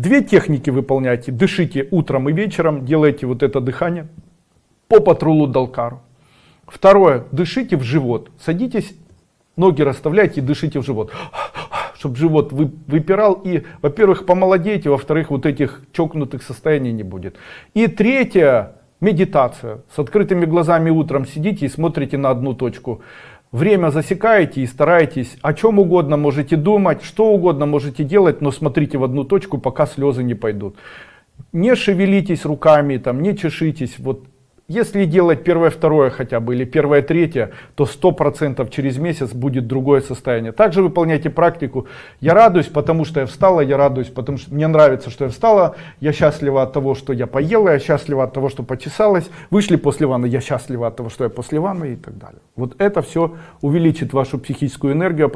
Две техники выполняйте. Дышите утром и вечером, делайте вот это дыхание по патрулу Далкару. Второе, дышите в живот. Садитесь, ноги расставляйте и дышите в живот. Чтобы живот вы, выпирал и, во-первых, помолодеете, во-вторых, вот этих чокнутых состояний не будет. И третье, медитация. С открытыми глазами утром сидите и смотрите на одну точку. Время засекаете и стараетесь о чем угодно можете думать, что угодно можете делать, но смотрите в одну точку, пока слезы не пойдут. Не шевелитесь руками, там, не чешитесь. Вот если делать первое, второе хотя бы, или первое, третье, то сто процентов через месяц будет другое состояние. Также выполняйте практику. Я радуюсь, потому что я встала, я радуюсь, потому что мне нравится, что я встала, я счастлива от того, что я поела, я счастлива от того, что почесалась, вышли после ванны, я счастлива от того, что я после ванны и так далее. Вот это все увеличит вашу психическую энергию.